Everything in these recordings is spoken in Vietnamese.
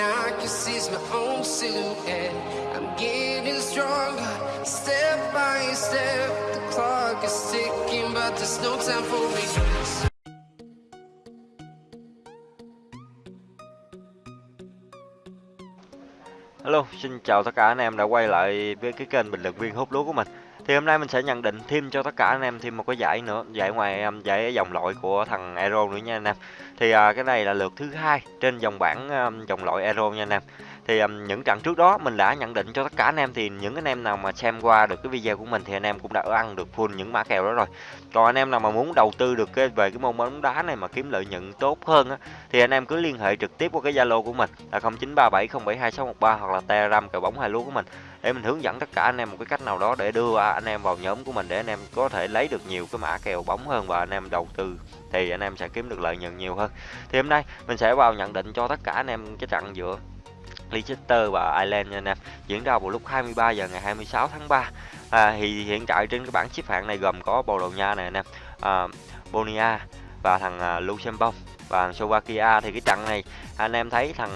I can see my own silhouette. I'm getting stronger, step by step. The clock is ticking, but there's no time for me. Hello, xin chào tất cả anh em đã quay lại với cái kênh bình luận viên hút lúa của mình. Thì hôm nay mình sẽ nhận định thêm cho tất cả anh em thêm một cái giải nữa, giải ngoài um, giải dòng loại của thằng Aero nữa nha anh em. Thì à, cái này là lượt thứ hai trên dòng bảng um, dòng loại Aero nha anh em. Thì um, những trận trước đó mình đã nhận định cho tất cả anh em thì những anh em nào mà xem qua được cái video của mình thì anh em cũng đã ăn được full những mã kèo đó rồi. Còn anh em nào mà muốn đầu tư được cái về cái môn bóng đá này mà kiếm lợi nhuận tốt hơn á thì anh em cứ liên hệ trực tiếp qua cái zalo của mình là 0937072613 hoặc là telegram kèo bóng hai lúa của mình để mình hướng dẫn tất cả anh em một cái cách nào đó để đưa anh em vào nhóm của mình để anh em có thể lấy được nhiều cái mã kèo bóng hơn và anh em đầu tư thì anh em sẽ kiếm được lợi nhuận nhiều hơn. Thì hôm nay mình sẽ vào nhận định cho tất cả anh em cái trận giữa Leicester và Ireland nha anh em. Diễn ra vào lúc 23 giờ ngày 26 tháng 3 à, thì hiện tại trên cái bảng xếp hạng này gồm có Bồ Đào Nha này anh em à, Bonia và thằng à, Luxembourg và Slovakia. Thì cái trận này anh em thấy thằng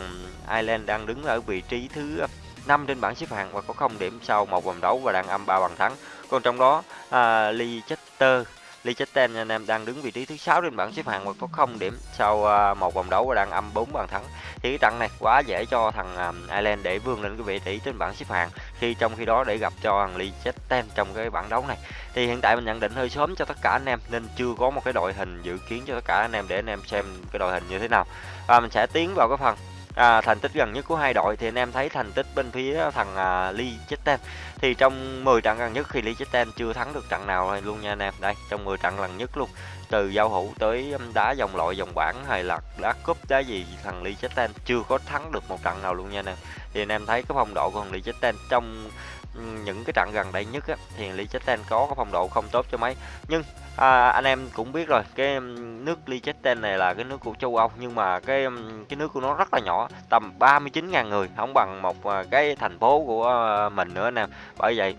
Ireland đang đứng ở vị trí thứ năm trên bảng xếp hạng và có 0 điểm sau một vòng đấu và đang âm ba bàn thắng còn trong đó à, Leicester Leicester anh em đang đứng vị trí thứ sáu trên bảng xếp hạng và có 0 điểm sau à, một vòng đấu và đang âm 4 bàn thắng. Thì cái trận này quá dễ cho thằng à, Ireland để vươn lên cái vị trí trên bảng xếp hạng khi trong khi đó để gặp cho thằng Leicester trong cái bảng đấu này. Thì hiện tại mình nhận định hơi sớm cho tất cả anh em nên chưa có một cái đội hình dự kiến cho tất cả anh em để anh em xem cái đội hình như thế nào. Và mình sẽ tiến vào cái phần à, thành tích gần nhất của hai đội thì anh em thấy thành tích bên phía thằng à, Liechtenstein thì trong 10 trận gần nhất khi Liechtenstein chưa thắng được trận nào luôn nha anh em. Đây trong 10 trận lần nhất luôn từ giao hữu tới đá dòng loại dòng bảng hay là đá cúp đá gì thằng Liechtenstein chưa có thắng được một trận nào luôn nha anh em. Thì anh em thấy cái phong độ của thằng Liechtenstein trong những cái trận gần đây nhất á, thì Liechtenstein có cái phong độ không tốt cho mấy. Nhưng à, anh em cũng biết rồi cái nước Liechtenstein này là cái nước của châu Âu nhưng mà cái cái nước của nó rất là nhỏ tầm 39.000 người không bằng một à, cái thành phố của à, mình nữa anh em. Bởi vậy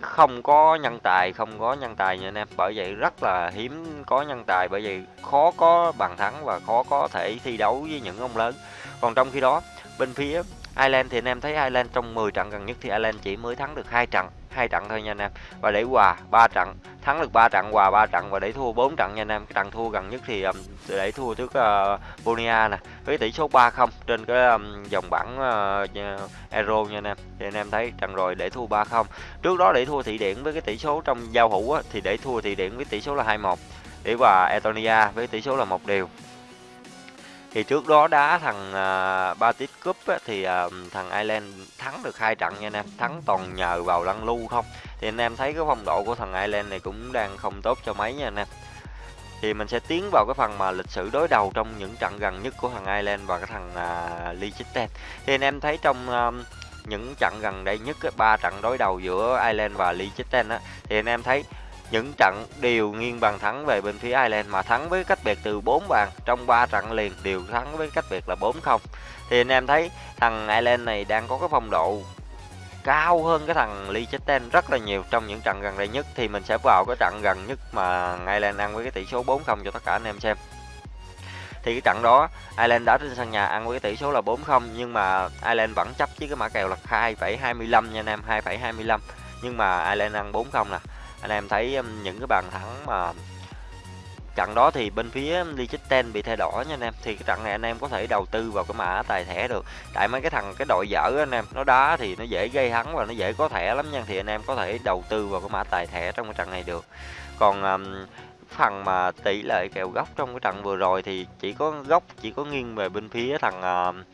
không có nhân tài không có nhân tài nha anh em. Bởi vậy rất là hiếm có nhân tài bởi vậy khó có bàn thắng và khó có thể thi đấu với những ông lớn. Còn trong khi đó bên phía Ireland thì anh em thấy Ireland trong 10 trận gần nhất thì Ireland chỉ mới thắng được hai trận hai trận thôi nha anh em. Và để hòa ba trận thắng được ba trận hòa ba trận và để thua bốn trận nha anh em. Cái trận thua gần nhất thì um, để thua trước ờ, uh, Bonia nè với tỷ số 3-0 trên cái um, dòng bảng uh, Euro nha anh em. Thì anh em thấy trận rồi để thua 3-0 trước đó để thua thị điển với cái tỷ số trong giao hữu á, thì để thua thị điển với tỷ số là 2-1 để hòa Estonia với tỷ số là một đều. Thì trước đó đá thằng à, uh, Batis Cup á, thì uh, thằng Ireland thắng được hai trận nha anh em thắng toàn nhờ vào lăn lưu không? Thì anh em thấy cái phong độ của thằng Ireland này cũng đang không tốt cho mấy nha anh em. Thì mình sẽ tiến vào cái phần mà lịch sử đối đầu trong những trận gần nhất của thằng Ireland và cái thằng uh, Liechtenstein. Thì anh em thấy trong uh, những trận gần đây nhất ba trận đối đầu giữa Ireland và Liechtenstein á thì anh em thấy những trận đều nghiêng bàn thắng về bên phía Ireland mà thắng với cách biệt từ 4 bàn trong 3 trận liền đều thắng với cách biệt là 4-0 thì anh em thấy thằng Ireland này đang có cái phong độ cao hơn cái thằng Liechtenstein rất là nhiều trong những trận gần đây nhất thì mình sẽ vào cái trận gần nhất mà Ireland ăn với cái tỷ số 4-0 cho tất cả anh em xem. Thì cái trận đó Ireland đã trên sân nhà ăn với cái tỷ số là 4-0 nhưng mà Ireland vẫn chấp với cái mã kèo là 2,25 nha anh em 2,25 nhưng mà Ireland ăn 4-0 nè anh em thấy um, những cái bàn thắng mà trận đó thì bên phía Liechtenstein bị thay đỏ nha anh em. Thì cái trận này anh em có thể đầu tư vào cái mã tài thẻ được. Tại mấy cái thằng cái đội dở anh em nó đá thì nó dễ gây hắn và nó dễ có thẻ lắm nha. Thì anh em có thể đầu tư vào cái mã tài thẻ trong cái trận này được. Còn um, phần mà tỷ lệ kèo góc trong cái trận vừa rồi thì chỉ có góc chỉ có nghiêng về bên phía thằng uh,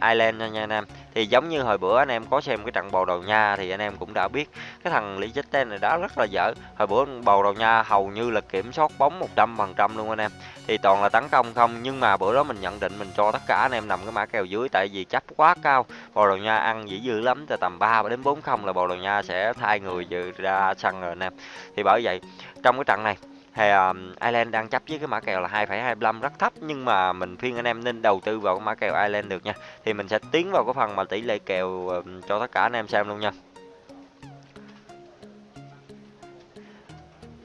Ireland nha, nha anh em. Thì giống như hồi bữa anh em có xem cái trận bầu đầu nha thì anh em cũng đã biết cái thằng Liechtenstein này đá rất là dở. Hồi bữa bầu đầu nha hầu như là kiểm soát bóng 100 phần trăm luôn anh em. Thì toàn là tấn công không nhưng mà bữa đó mình nhận định mình cho tất cả anh em nằm cái mã kèo dưới tại vì chấp quá cao. Bầu đầu nha ăn dữ dữ lắm từ tầm 3 đến 4 không là bầu đầu nha sẽ thay người ra sân rồi anh em. Thì bởi vậy trong cái trận này thì um, Ireland đang chấp với cái mã kèo là 2,25 rất thấp. Nhưng mà mình khuyên anh em nên đầu tư vào cái mã kèo Ireland được nha. Thì mình sẽ tiến vào cái phần mà tỷ lệ kèo um, cho tất cả anh em xem luôn nha.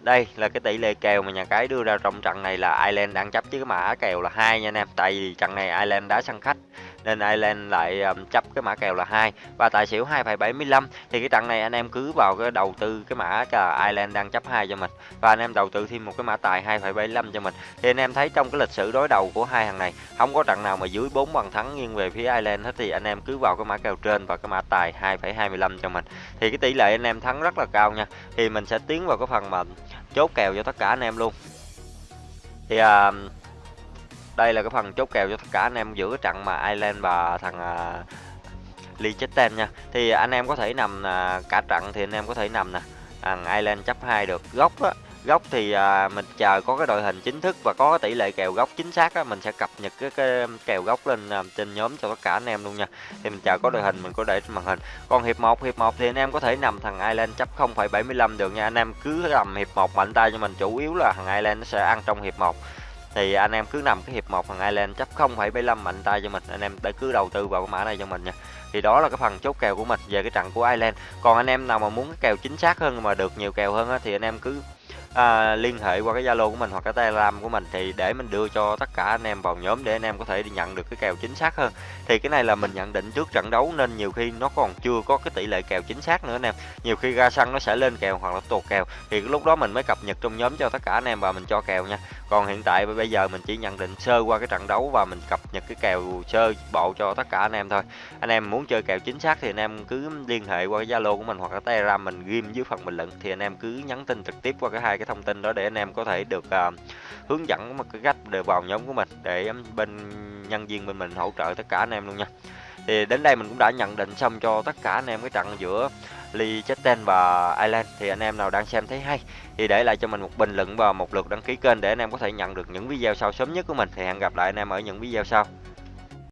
Đây là cái tỷ lệ kèo mà nhà cái đưa ra trong trận này là Ireland đang chấp với cái mã kèo là hai nha anh em. Tại vì trận này Ireland đá sân khách nên Ireland lại um, chấp cái mã kèo là hai. Và tài xỉu 2,75 thì cái trận này anh em cứ vào cái đầu tư cái mã là Ireland đang chấp hai cho mình. Và anh em đầu tư thêm một cái mã tài 2,75 cho mình. Thì anh em thấy trong cái lịch sử đối đầu của hai thằng này không có trận nào mà dưới 4 bàn thắng nghiêng về phía Ireland hết thì anh em cứ vào cái mã kèo trên và cái mã tài 2,25 cho mình. Thì cái tỷ lệ anh em thắng rất là cao nha. Thì mình sẽ tiến vào cái phần mà chốt kèo cho tất cả anh em luôn. Thì uh, đây là cái phần chốt kèo cho tất cả anh em giữa cái trận mà Ireland và thằng uh, Liechtenstein nha. Thì anh em có thể nằm uh, cả trận thì anh em có thể nằm nè. Thằng Ireland chấp hai được góc á. Góc thì à, mình chờ có cái đội hình chính thức và có tỷ lệ kèo góc chính xác á mình sẽ cập nhật cái, cái kèo góc lên à, trên nhóm cho tất cả anh em luôn nha. Thì mình chờ có đội hình mình có để trên màn hình. Còn hiệp 1 hiệp 1 thì anh em có thể nằm thằng Ireland chấp 0,75 được nha. Anh em cứ nằm hiệp 1 mạnh tay cho mình chủ yếu là thằng Ireland nó sẽ ăn trong hiệp 1 thì anh em cứ nằm cái hiệp 1 thằng Ireland chấp 0,75 mạnh tay cho mình. Anh em để cứ đầu tư vào cái mã này cho mình nha. Thì đó là cái phần chốt kèo của mình về cái trận của Ireland. Còn anh em nào mà muốn cái kèo chính xác hơn mà được nhiều kèo hơn á, thì anh em cứ à, liên hệ qua cái Zalo của mình hoặc cái Telegram của mình thì để mình đưa cho tất cả anh em vào nhóm để anh em có thể đi nhận được cái kèo chính xác hơn. Thì cái này là mình nhận định trước trận đấu nên nhiều khi nó còn chưa có cái tỷ lệ kèo chính xác nữa anh em. Nhiều khi ra sân nó sẽ lên kèo hoặc là tuột kèo. Thì lúc đó mình mới cập nhật trong nhóm cho tất cả anh em và mình cho kèo nha. Còn hiện tại bây giờ mình chỉ nhận định sơ qua cái trận đấu và mình cập nhật cái kèo sơ bộ cho tất cả anh em thôi. Anh em muốn chơi kèo chính xác thì anh em cứ liên hệ qua cái Zalo của mình hoặc là Telegram mình ghim dưới phần bình luận thì anh em cứ nhắn tin trực tiếp qua cái hai cái thông tin đó để anh em có thể được uh, hướng dẫn một cái cách để vào nhóm của mình để bên nhân viên bên mình hỗ trợ tất cả anh em luôn nha. Thì đến đây mình cũng đã nhận định xong cho tất cả anh em cái trận giữa Liechtenstein và Ireland. Thì anh em nào đang xem thấy hay thì để lại cho mình một bình luận và một lượt đăng ký kênh để anh em có thể nhận được những video sau sớm nhất của mình. Thì hẹn gặp lại anh em ở những video sau.